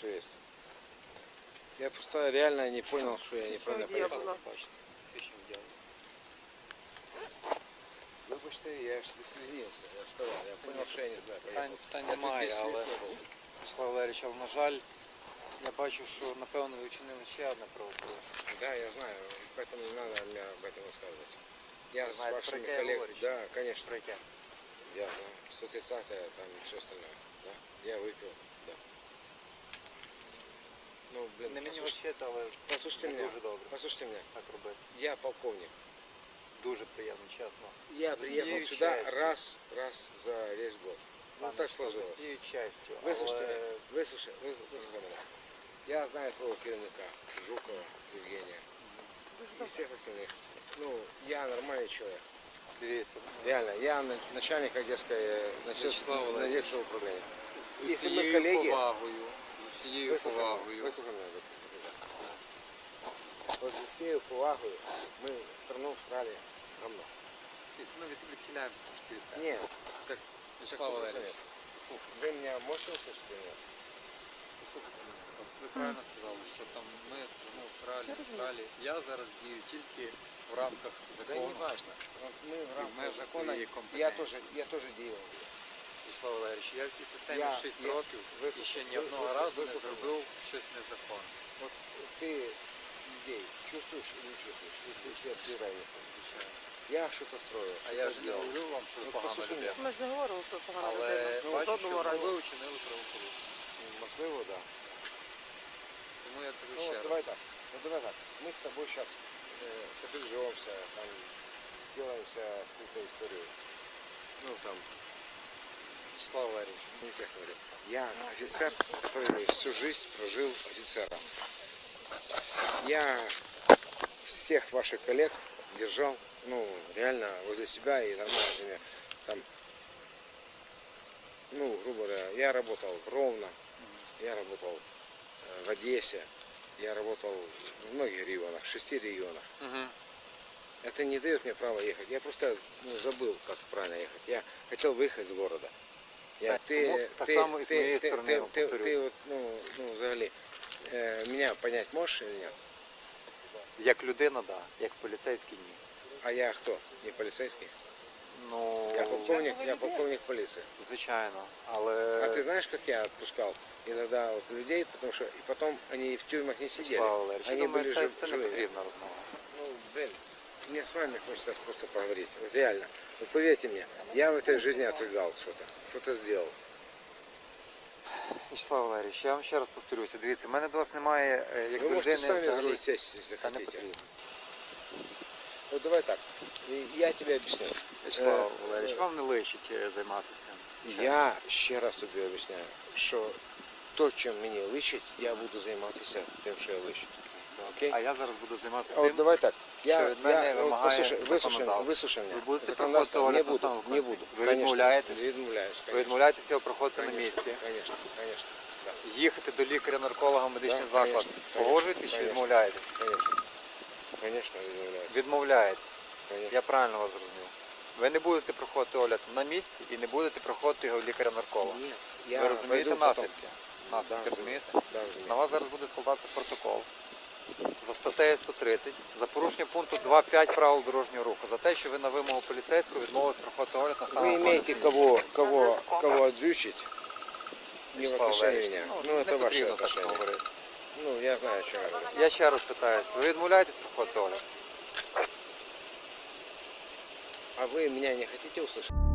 все есть. Я просто реально не понял, что я неправильно водія, поехал. будь ласка. Свідчення діяльності. Вибачте, я ж не слізнився, я сказав, я понял, що я не знаю. Питань, поїхав. питань Я тут немає, 10 лет але не був. Вячеслав Валерійович, але на жаль, я бачу, що напевно ви вчинили ще одне правопорушення. Да, я знаю, поэтому не надо мне об этом рассказывать. Я Вы с знаете, вашими про какие коллегами... говорите? Да, конечно. Про яке? Я знаю. 130 там и все остальное. Да. Я выпил, да. Ну, блин, Не мені послушайте, вчити, але послушайте не меня. дуже добре Послушайте меня. так робити. Я полковник. Дуже приємно, чесно. Я приехал Всею сюда частью. раз, раз за весь год. Ну, Пане так Вячеславе, сложилось. Всією честю. Выслушайте але меня. Выслушай, выс- выслушай меня. Я знаю твоего керівника, Жукова Евгения. Дуже И добре. всех остальных. Ну, я нормальный человек. Дивіться, Реально, я на- начальник Одесской, э, начальник Вячеслав Валерьевич. Одесского управления. з Якщо ми усією колеги- повагою, з усією Выслушай меня, повагою. выслушай меня, доктор. Вот з усією повагою ми страну всрали говно. Дивіться, Ми від- відхиляємося трошки від теми. Ні, так, Вячеслав так, Валерійович, послухайте. послухайте. ви мене можете услышать или нет? Послухайте мене. От Ви правильно сказали, що там ми страну Австралії, Я розумію. Австралії. Я зараз дію тільки в рамках Да закону. не важно. Вот мы в рамках межах закона, своєї я компетенції. тоже, я тоже делал. Вячеслав Валерійович, я в цій системі Я- 6 я- років ви- і ще ні ви- одного ви- разу ви- не ви- зробив щось незаконне. Вот ты людей чувствуешь или не чувствуешь? Или ты сейчас без разницы? Звичайно. Я что-то строю. А что-то я ж не делал. говорю вам, що ви Ну, погана послухай людина. Ми ж не говорили, що погана Але людина. Ну, бачу, що жодного ви разу. вчинили правопорушення. Можливо, да. Тому я кажу Ну ще вот раз. давай так. Ну давай так. Мы с тобой сейчас э, сопряжемся, там, делаемся какую-то историю. Ну там, Вячеслав Валерійович, не тех говорю. Я офицер, который всю жизнь прожил офицером. Я всех ваших коллег держал, ну, реально возле себя и нормально с ними там, ну, грубо говоря, я работал в Ровно, я работал э, в Одессе, я работал в многих регионах, в шести регионах. Это не дает мне права ехать. Я просто ну, забыл, как правильно ехать. Я хотел выехать из города. Я, Так, тому так само і з моєї сторони, ти, я вам ти, повторюсь. ти от, ну, ну, взагалі, е, мене понять можеш или нет? Як людина, да. Як поліцейський ні. А я хто? Не полицейский? Ну, Я полковник, я полковник полиции. звичайно. Але А ты знаешь, как я отпускал иногда вот людей, потому что и потом они в тюрьмах не сидели. Слава Валерійович, я Они думаю, были це, жив- це не живые. потрібна розмова. Ну, блин, мне с вами хочется просто поговорить. Вот реально. Вот поверьте мне, я в этой жизни отсыгал что-то. Что-то сделал. Вячеслав Валерійович, я вам ще раз повторюся. Дивіться, в мене до вас немає е, як Вы людини можете сами за взагалі. руль сесть, если Та не хотите. потрібно. Вот давай так. И Я тебе объясню. Вячеслав Е, Валерійович, е, вам не личить е, займатися цим. Чесно. Я ще раз тобі об'ясняю, що то, чим мені личить, я буду займатися тим, що я личить. Окей? А я зараз буду займатися А от давай так. Я, що від мене я, от вимагає послушай, вислушай, законодавство. вислушай мене. Ви будете Законодавство проходити не огляд буду, не буду. Ви Конечно, відмовляєтесь? Відмовляюсь, ви конечно. відмовляєтеся його проходити на місці, Конечно, конечно. Да, їхати до лікаря-нарколога в медичний Да, заклад. конечно, Погоджуєтесь чи конечно. відмовляєтесь? конечно. Конечно, відмовляюсь. Відмовляєтесь. Конечно. Я правильно вас зрозумів. Ви не будете проходити огляд на місці і не будете проходити його в лікаря-нарколога. Ні, я Ви розумієте пойду потом. наслідки? Наслідки Да, розумієте? Да, розумію. На вас зараз буде складатися протокол за статтею 130 за порушення пункту 2.5 правил дорожнього руху за те, що ви на вимогу поліцейського відмовились проходити огляд на Вы стан имеете кого, кого, кого отдрючить? Не в Вячеслав отношении Валерійович, меня. Ну, Ну, не это ваше потрібно так отношение. говорити. Ну, я знаю, о чем я говорю. Я ще раз питаюся, ви відмовляєтесь проходити огляд? А вы меня не хотите услышать?